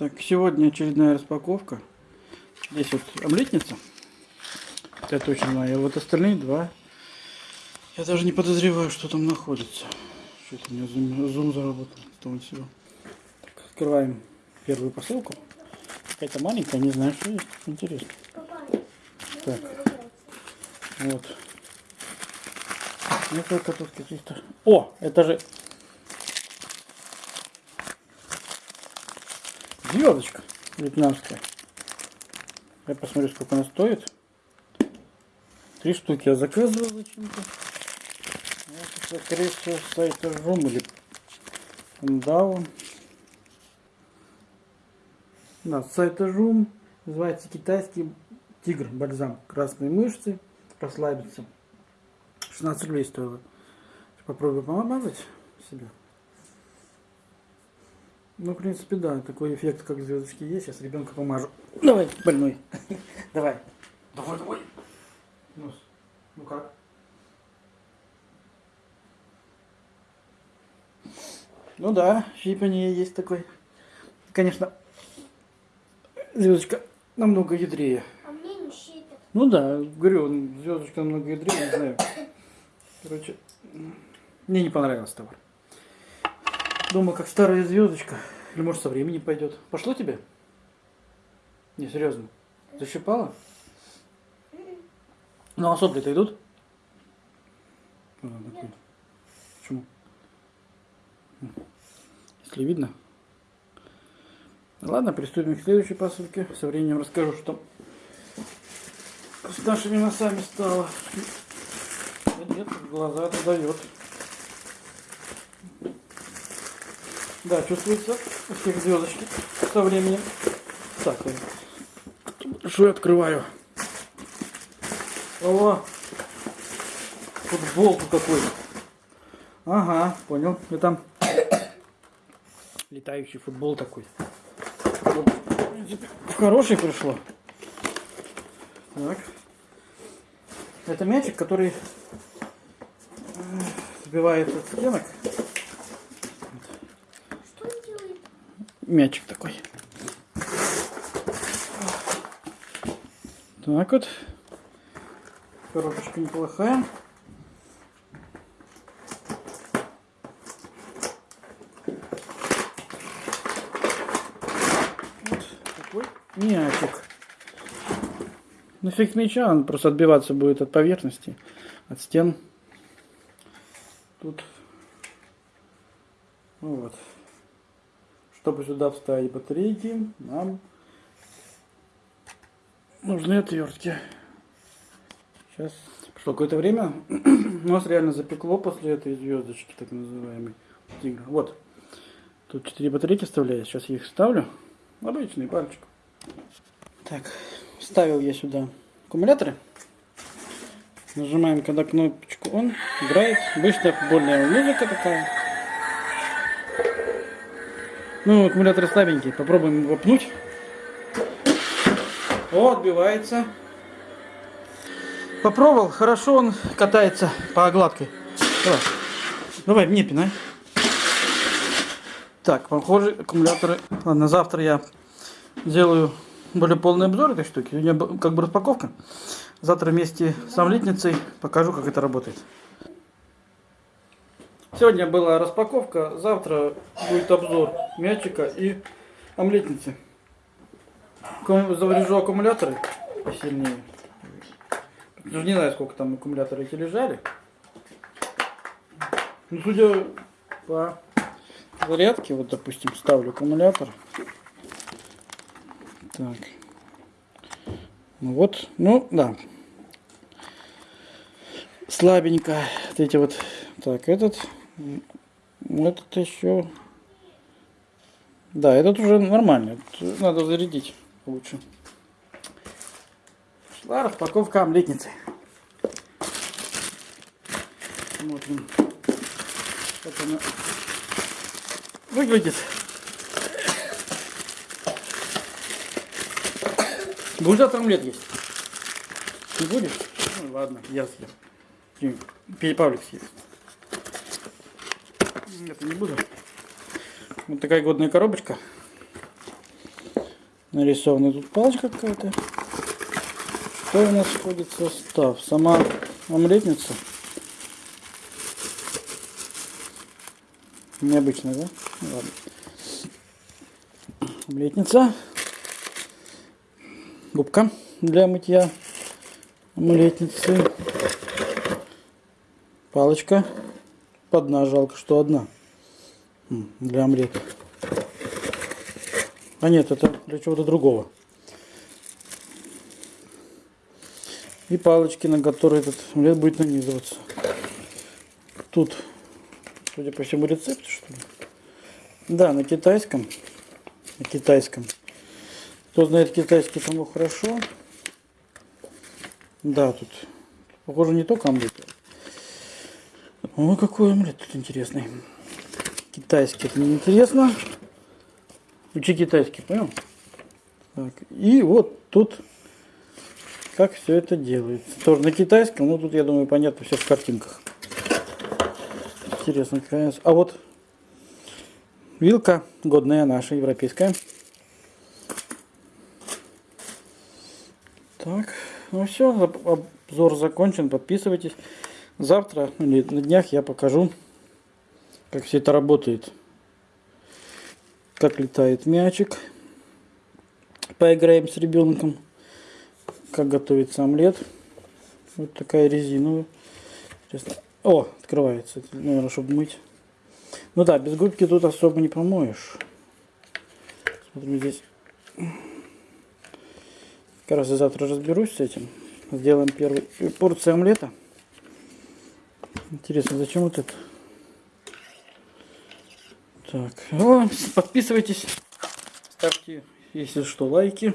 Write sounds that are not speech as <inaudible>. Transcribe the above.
Так, сегодня очередная распаковка. Здесь вот омлетница. Это точно. А вот остальные два. Я даже не подозреваю, что там находится. Что-то у меня зум, зум заработал. Что всего. Так, открываем первую посылку. Какая-то маленькая, не знаю, что есть. Интересно. Так, вот. Несколько тут каких-то. О, это же Звездочка вьетнамская. Я посмотрю, сколько она стоит. Три штуки я заказывал зачем-то. Это, скорее всего, с сайта Жум или Пандао. Да, с сайта Жум. Называется китайский тигр бальзам. Красные мышцы. Расслабиться. 16 рублей стоило. Попробую помазать себя. Ну, в принципе, да, такой эффект, как звездочки есть. Сейчас ребенка помажу. Давай, больной. <laughs> Давай. Давай, давай. Нос. Ну как? Ну да, щипание есть такой. Конечно, звездочка намного ядрее. А мне не щипят. Ну да, говорю, звездочка намного ядрее, не знаю. Короче, мне не понравился товар. Думаю, как старая звездочка. Или может со временем пойдет. Пошло тебе? Не, серьезно. Защипала? Ну а сопли-то идут? Вот. Почему? Если видно. Ладно, приступим к следующей посылке. Со временем расскажу, что с нашими носами стало. Да нет, глаза это дает. Да, чувствуется у всех звездочки со временем. Так, что я открываю? О, футбол какой. Ага, понял. И там летающий футбол такой. Хороший пришло. Так. Это мячик, который сбивает от стенок. Что он делает? Мячик такой. Так вот. Коробочка неплохая. Вот такой мячик. Нафиг мяча, он просто отбиваться будет от поверхности, от стен. Тут ну вот. Чтобы сюда вставить батарейки, нам нужны отвертки. Сейчас. Прошло какое-то время. У <clears throat> нас реально запекло после этой звездочки, так называемой. Вот. Тут четыре батарейки вставляю. Сейчас я их ставлю. Обычный пальчик. Так, вставил я сюда аккумуляторы. Нажимаем когда кнопочку он играет. Обычная футбольная музыка такая. Ну, аккумулятор слабенький. Попробуем его пнуть. О, отбивается. Попробовал. Хорошо он катается по гладкой. Давай. Давай, мне пинай. Так, похоже, аккумуляторы... Ладно, завтра я сделаю более полный обзор этой штуки. У меня как бы распаковка. Завтра вместе с омлетницей покажу, как это работает. Сегодня была распаковка, завтра будет обзор мячика и омлетницы. Заврежу аккумуляторы посильнее. Не знаю, сколько там аккумуляторы эти лежали. Ну, судя по зарядке, вот, допустим, ставлю аккумулятор. Так. Ну вот, ну, да. Слабенько. Вот эти вот. Так, этот. Этот еще. Да, этот уже нормальный. Надо зарядить лучше. Шла распаковка омлетницы. Смотрим, как она выглядит. Будешь завтра омлет есть? Не будешь? Ну ладно, я съем. Павлик съест. Это не буду. Вот такая годная коробочка. Нарисована тут палочка какая-то. Что у нас входит в состав? Сама омлетница. Необычно, да? Ну, Ладно. Омлетница. Губка для мытья омлетницы. Палочка. Одна, жалко, что одна. Для омлета. А нет, это для чего-то другого. И палочки, на которые этот омлет будет нанизываться. Тут, судя по всему, рецепт, что ли? Да, на китайском. На китайском. Кто знает китайский, тому хорошо. Да, тут, похоже, не только омлет. О, какой омлет тут интересный. Китайский, это не интересно. Учи китайский, понял? Так, и вот тут как все это делается. Тоже на китайском, ну тут, я думаю, понятно все в картинках. Интересно, какая. А вот вилка годная наша, европейская. Так, ну все, обзор закончен, подписывайтесь. Завтра или на днях я покажу, как все это работает. Как летает мячик. Поиграем с ребенком. Как готовится омлет. Вот такая резиновая. О, открывается. Это, Наверное, чтобы мыть. Ну да, без губки тут особо не помоешь. Смотрим здесь. Как раз я завтра разберусь с этим. Сделаем первую порцию омлета. Интересно, зачем вот это? Так, о, подписывайтесь, ставьте, если что, лайки.